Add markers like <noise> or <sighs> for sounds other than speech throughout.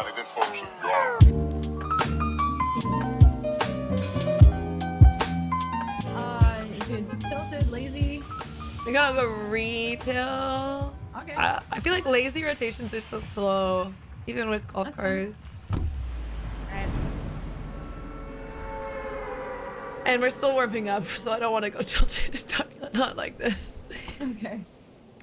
everybody that functions. Uh, good. Tilted, lazy. We gotta go retail. Okay. I, I feel like lazy rotations are so slow, even with golf That's fine. carts. Right. And we're still warming up, so I don't want to go <laughs> tilted. Not, not like this. okay.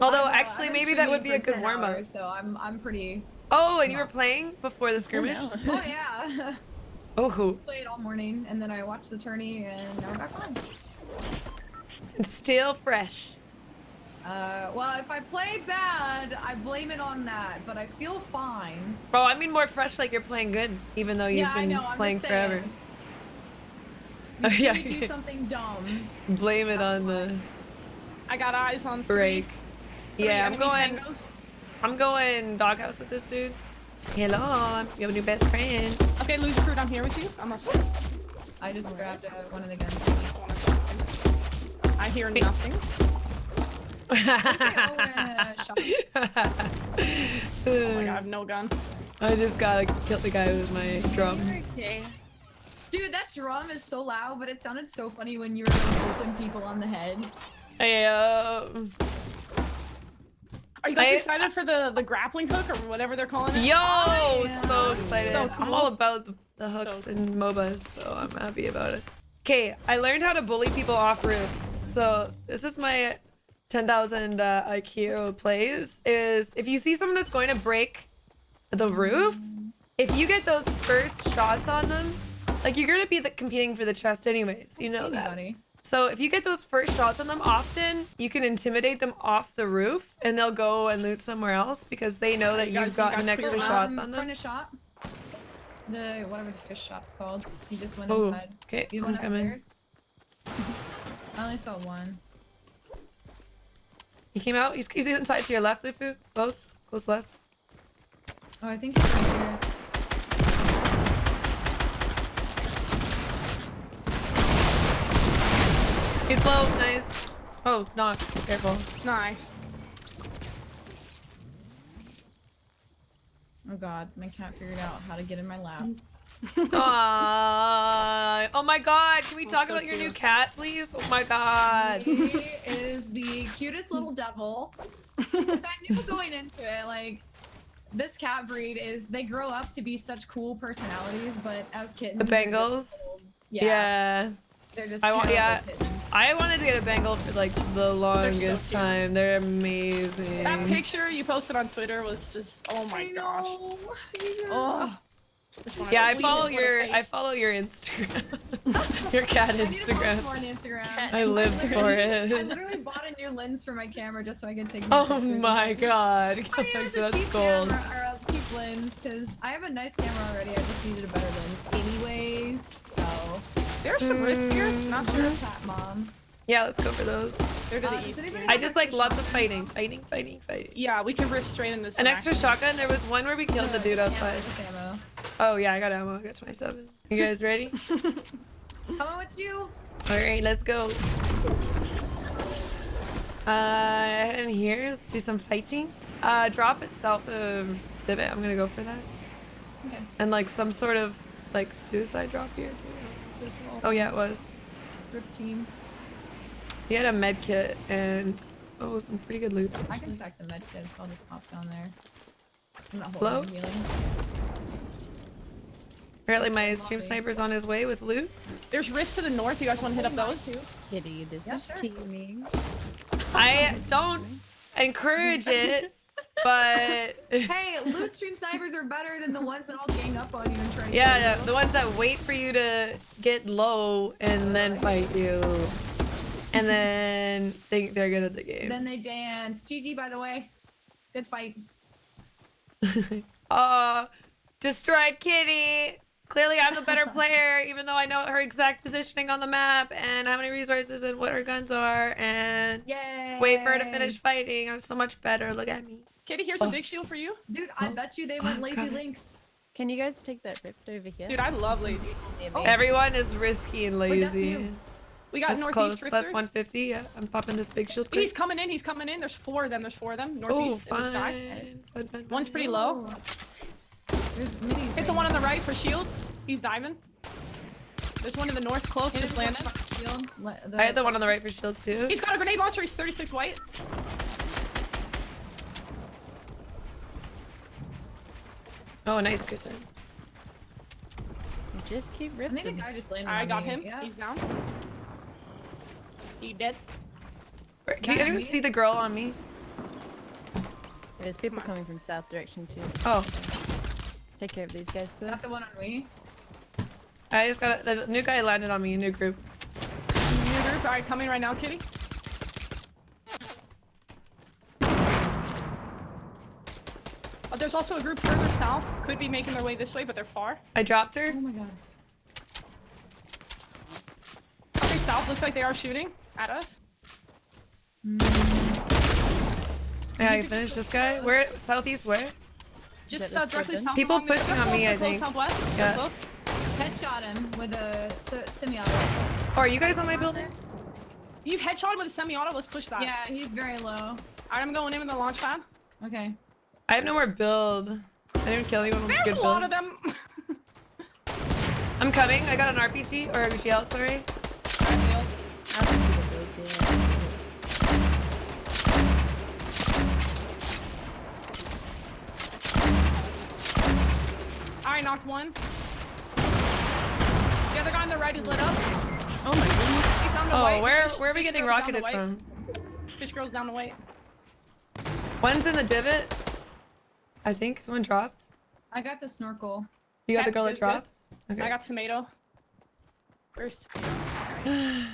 Although, actually, maybe that would be a good warm up. hours, So I'm I'm pretty. Oh, and you were playing before the <laughs> skirmish? no. <laughs> Oh yeah. <laughs> Oh, who? Played all morning, and then I watched the tourney, and now we're back on. And still fresh. Uh, well, if I play bad, I blame it on that, but I feel fine. Bro, I mean more fresh like you're playing good, even though you've yeah, I been know. I'm playing forever. You Oh, yeah, do something dumb. Blame it That's on the I got eyes on three, break. three Yeah, I'm going. tangos. I'm going doghouse with this dude. Hello, you have a new best friend. Okay, Lufu, I'm here with you. I'm upstairs. I just grabbed uh, one of the guns. I hear nothing. <laughs> Oh, shots. My god, I have no gun. I just gotta kill the guy with my drum. Okay. Dude, that drum is so loud, but it sounded so funny when you were like whooping people on the head. Hey, uh, Are you guys I- excited for the the grappling hook or whatever they're calling it? yo, yeah. so excited. So I'm all about the, the hooks So and MOBAs, so I'm happy about it. Okay, I learned how to bully people off roofs. So this is my 10,000 uh, IQ plays. Is if you see someone that's going to break the roof, if you get those first shots on them, like you're gonna be the, competing for the chest anyways. You know See that. anybody. So if you get those first shots on them often, you can intimidate them off the roof and they'll go and loot somewhere else because they know that you you've you gotten extra shots um, on them. of shop. The whatever the fish shop's called. He just went Oh, inside. okay, You I'm went upstairs. <laughs> I only saw one. He came out. He's, he's inside to your left, Lufu. Close, close left. Oh, I think he's right here. He's low. Nice. Oh, knock. Careful. Nice. Oh god, my cat figured out how to get in my lap. <laughs> Aww. Oh my god. Can we talk so about your new cat, please? Oh my god. He is the cutest little devil. I knew going into it, like this cat breed is they grow up to be such cool personalities, but as kittens, The Bengals? just- yeah, Yeah. They're just I want- yeah. kittens. I wanted to get a Bengal for like the longest cute. time. They're amazing. That picture you posted on Twitter was just oh my I gosh. know, I know. Oh. Yeah, I follow it, what a your. I follow your Instagram. <laughs> <laughs> your cat I need to post Instagram. more on Instagram. I live for it. I literally bought a new lens for my camera just so I could take. Oh more pictures. my god. I mean, it's a That's cheap gold. camera or a cheap lens because I have a nice camera already. I just needed a better lens, anyways. So. There's some rifts here. Not sure. Cat mom. Yeah, let's go for those. They're to the does east. I just like lots of fighting. Fighting, fighting, fighting. Yeah, we can rift straight into this. An some extra shotgun. There was one where we killed the dude outside. Ammo, ammo. Oh yeah, I got ammo. I got 27. You guys ready? <laughs> Coming with you. All right, let's go. Uh, in here, let's do some fighting. Uh, drop it south of Divot. I'm gonna go for that. Okay. And like some sort of like suicide drop here too. This is- oh yeah, it was. Rip team. He had a med kit and oh, some pretty good loot. I can stack the med kits. I'll just pop down there. I'm not Hello? holding healing. Apparently my stream sniper's on his way with loot. There's rifts to the north. You guys want to hit up those? Kitty, this Yeah, is sure. teaming. I don't encourage it, but <laughs> Hey, loot stream snipers are better than the ones that all gang up on you and try to yeah, kill yeah, you. the ones that wait for you to get low and then fight you. And <laughs> then think they're good at the game. Then they dance. GG, by the way. Good fight. <laughs> Aw, destroyed Kitty. Clearly, I'm the better player, even though I know her exact positioning on the map and how many resources and what her guns are. And Yay! wait for her to finish fighting. I'm so much better. Look at me. Kitty, here's a Oh. big shield for you. Dude, I oh. bet you they oh, went Oh, lazy God. links. Can you guys take that rift over here? Dude, I love lazy. Oh. Everyone is risky and lazy. you. We got That's northeast close. That's 150. Yeah, I'm popping this big shield. He's coming in. He's coming in. There's four of them. There's four of them. Oh, Northeast in the sky. fine. Fine, fine, One's pretty low. There's minis. Hit the one on the right for shields. He's diving. There's one in the north close, just landed. I had the one on the right for shields too. He's got a grenade launcher. He's 36 white. Oh, nice, Kristen. Just keep I think a ripping. guy just landed I on got me. him. Yeah. He's down. He dead. Where- Can you Not anyone see the girl on me? There's people coming from south direction too. Oh, Take care of these guys though. Not the one on me. I just got the new guy landed on me. New group. New group. All right, coming right now, Kitty. Oh, there's also a group further south. Could be making their way this way, but they're far. I dropped her. Oh my god. Okay, south looks like they are shooting at us. Yeah, mm. I finished this guy. Where southeast? Where? Just uh, directly south. People along pushing on me, I think. Southwest. They're Yeah. close. Headshot him with a semi-auto. Oh, are you guys on my building? You've headshot him with a semi-auto. Let's push that. Yeah, he's very low. Alright, I'm going in with the launch pad. Okay. I have no more build. I didn't kill anyone with a There's good a lot build. of them. I'm coming. I got an RPG or a GL. Sorry. I don't see the build yet. Alright, knocked one. The other guy on the right is lit up. Oh my goodness. He's down to Oh, white. where Fish- where are we Fish getting girl's down to rocketed from? Fish girl's down to white. One's in the divot. I think someone dropped. I got the snorkel. You got the girl that good, good. dropped. Okay. I got tomato. First. Hi,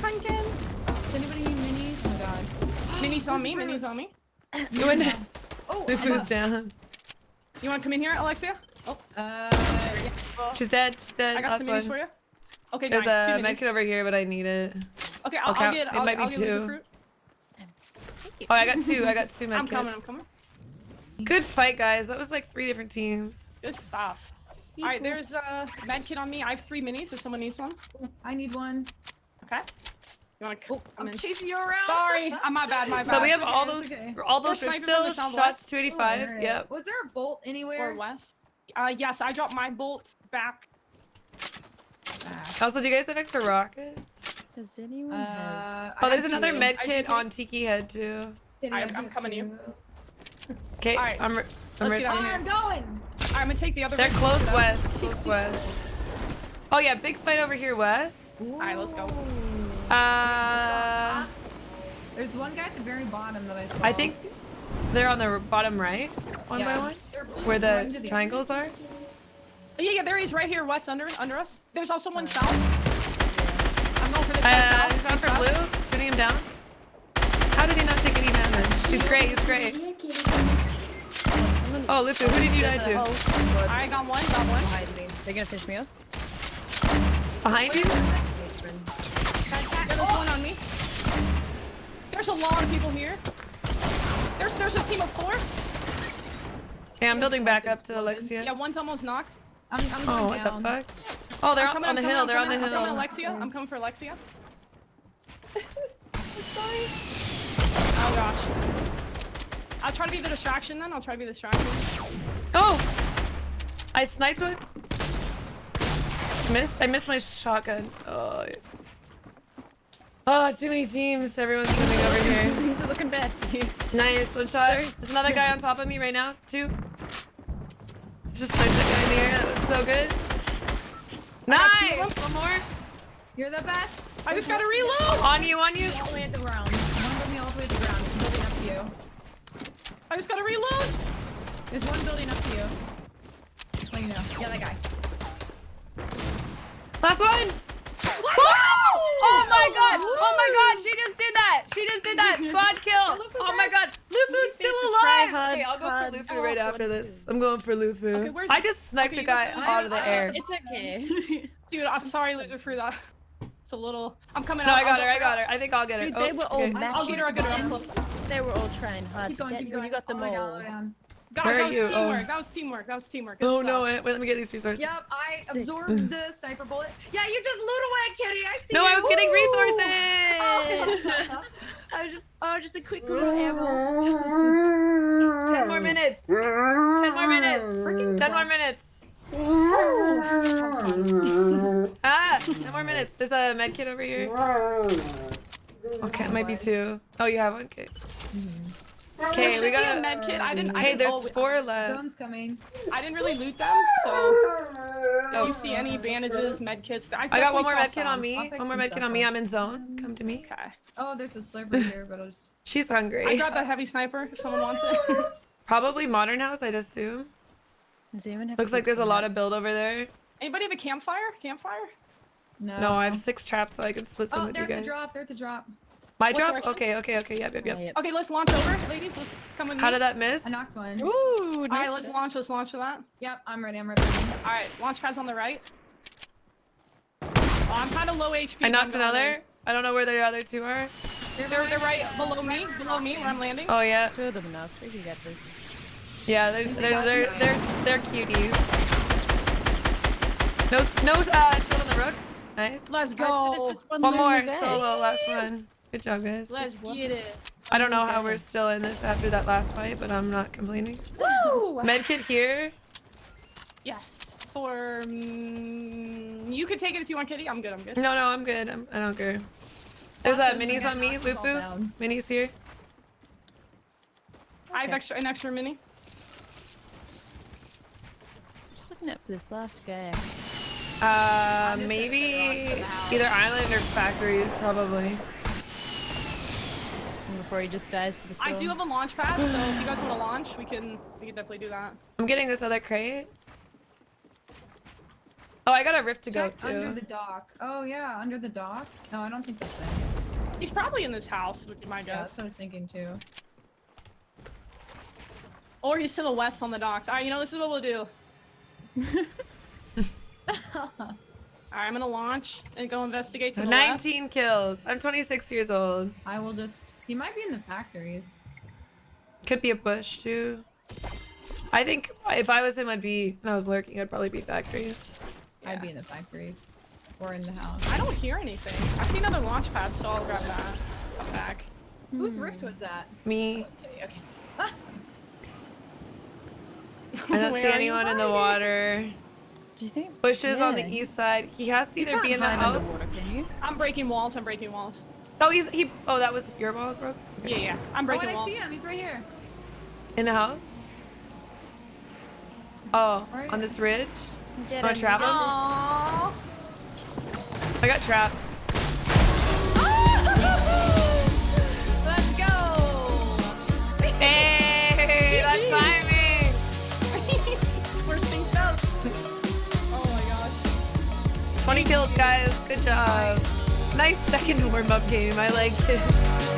pumpkin. Does anybody need minis? Oh my god. <gasps> Minis on me. Who's <laughs> Minis on me. You <laughs> went. Oh, The food's down. You want to come in here, Alexia? Oh, Uh, yeah. She's dead. She's dead. I got Last some minis for you. Okay, There's nice. a Two med minis. kit over here, but I need it. Okay, I'll, Okay, I'll get. it I'll, might be I'll get two. fruit. Oh, I got two. I got two medkits. <laughs> I'm coming. I'm coming. Good fight, guys. That was like three different teams. Good stuff. All right, there's a medkit on me. I have three minis. If someone needs one. I need one. Okay. You want to Oh, I'm in? chasing you around. Sorry, I'm my bad. My <laughs> bad. So we have all those, it's okay. all those They're rift sniping from the stills, southwest. shots 285. Alright. Yep. Was there a bolt anywhere? or west. Uh, yes, I dropped my bolt back. Ah. Also, do you guys have extra rockets? Does anyone Uh, have? Oh, there's another two. med kit on Tiki Head too. I- have I'm coming to you. Okay, Alright, I'm, ri- I'm let's get Oh. I'm going. I'm gonna take the other. They're close stuff. west, close west. Oh yeah, big fight over here west. Alright, let's go. Uh, There's one guy at the very bottom that I saw. I think they're on the bottom right, one by one, where the the- triangles are. Yeah, yeah, there he is, right here, west under under us. There's also one south. I'm going for this Uh, guy south. he's going for south. blue, shooting him down. How did he not take any damage? He's great, he's great. Oh, Lufu, who did you die to? whole I got one, got one. behind me. They're gonna finish me off. Behind you? Yeah, there's one on me. There's a lot of people here. There's there's a team of four. Okay, I'm building back up to Alexia. Yeah, one's almost knocked. I'm, I'm Oh, going what down. the fuck? Oh, they're on, coming, on the coming, hill. They're on the coming, I'm coming, hill. Alexia. I'm coming for Alexia. <laughs> sorry. Oh gosh. I'll try to be the distraction then. I'll try to be the distraction. Oh! I sniped one. Missed. I missed my shotgun. Oh. Oh, too many teams. Everyone's coming over here. <laughs> Things are looking bad for you. Nice. One shot. There's another guy on top of me right now, too. Just sniped that guy in the air. That was so good. Nice! One more. You're the best. I just gotta reload. On you, on you. All the way at the ground. One building all the way at the ground. Building up to you. I just gotta reload. There's one building up to you. Just let you know. Yeah, that guy. Last one. Oh my god! Oh my god! She just did that! She just did that! Squad <laughs> kill! Oh my first. god! Lufu's still alive! hard, Okay, I'll go for Lufu right after this. I'm going for Lufu. Okay, I just sniped okay, a guy out of the air. It's okay. <laughs> Dude, I'm sorry, loser, for that. It's a little. I'm coming No, out. I got her. I got her. I think I'll get her. Dude, Oh, they were all okay. mad. I'll get her. I'll get her. I'm close. they were all trying hard Keep to going, get keep you. going. You got the oh. money all the way down, all the mole. way down. Guys, Where that was you? teamwork. Oh. That was teamwork. That was teamwork. Good Oh stuff. no! Wait, wait, let me get these resources. Yep, I absorbed <sighs> the sniper bullet. Yeah, you just loot away, Kitty. I see No, you. I was getting resources. Oh, <laughs> I was just, oh, just a quick little ammo. <laughs> Ten more minutes. Ten more minutes. Freaking Ten more minutes. <laughs> ah, 10 more minutes. There's a med kit over here. Okay, it might be two. Oh, you have one? Okay. Okay, we got a med kit. I didn't. I Hey, didn't, there's oh, four left. Zone's coming. I didn't really loot them, so if you see any oh. bandages, med kits, I, I got one more med kit on me. One more med kit stuff on me. I'm in zone. Come to me. Okay. Oh, there's a sliver here, but I'll just. She's hungry. I hungry. grabbed that heavy sniper if someone wants it. <laughs> Probably modern house, I'd assume. Does anyone have Looks like there's a lot of build over there. Anybody have a campfire? Campfire? No. No, I have six traps, so I can split some Oh, with they're you at the guys. drop. They're at the drop. My What drop? direction? Okay, okay, okay. Yep, yep, Oh, yep. yep. Okay, let's launch over, ladies. Let's come with me. How did that miss? I knocked one. Ooh, nice right, let's shot. launch. Let's launch to that. Yep, I'm ready. I'm ready. All right, launch pads on the right. Oh, I'm kind of low HP. I knocked another. in. I don't know where the other two are. They're, They're, they're behind- right below me, below me where I'm landing. Oh yeah, Two of them enough. We can get this. yeah. They're they're they're they're, they're cuties. No no uh shield on the rook. Nice. Let's Alright, so go. this is one One more solo, last one. Good job, guys. Let's get it. I don't know how we're still in this after that last fight, but I'm not complaining. Woo! Medkit here. Yes. For mm, you could take it if you want, Kitty. I'm good. I'm good. No, no, I'm good. I'm, I don't care. There's uh, Those minis on me, gonna Lufu. Minis here. I have Okay. extra an extra mini. Just looking up this last guy. Uh, maybe sit around for the house. either island or factories, probably. Before he just dies to the I do have a launch pad, so if you guys want to launch, we can we can definitely do that. I'm getting this other crate. Oh, I got a rift to go Check under the dock. Oh yeah, under the dock. No, I don't think that's it. He's probably in this house, which be my Yeah, that's guess. what I was thinking too. Or he's to the west on the docks. All right, you know this is what we'll do. <laughs> <laughs> <laughs> All right, I'm gonna launch and go investigate to the 19 west. kills. I'm 26 years old. I will just. He might be in the factories. Could be a bush too. I think if I was him, I'd be, and I was lurking, I'd probably be factories. I'd be in the factories, or in the house. I don't hear anything. I see another launch pad, so I'll grab that. Come back. Whose hmm. rift was that? Me, Oh. Okay. <laughs> I don't Where see anyone in the hiding? water. Do you think? Bushes on the east side. He has to either be in the house. underwater, can you? I'm breaking walls. I'm breaking walls. Oh, he's he. Oh, that was your wall, bro. Yeah, yeah. I'm Oh, breaking and I walls. see him. He's right here. In the house. Oh, on this ridge. Get Wanna him. travel? Aww. I got traps. <laughs> Let's go. Hey, 20 kills, guys. Good job. Nice second warm-up game. I like it.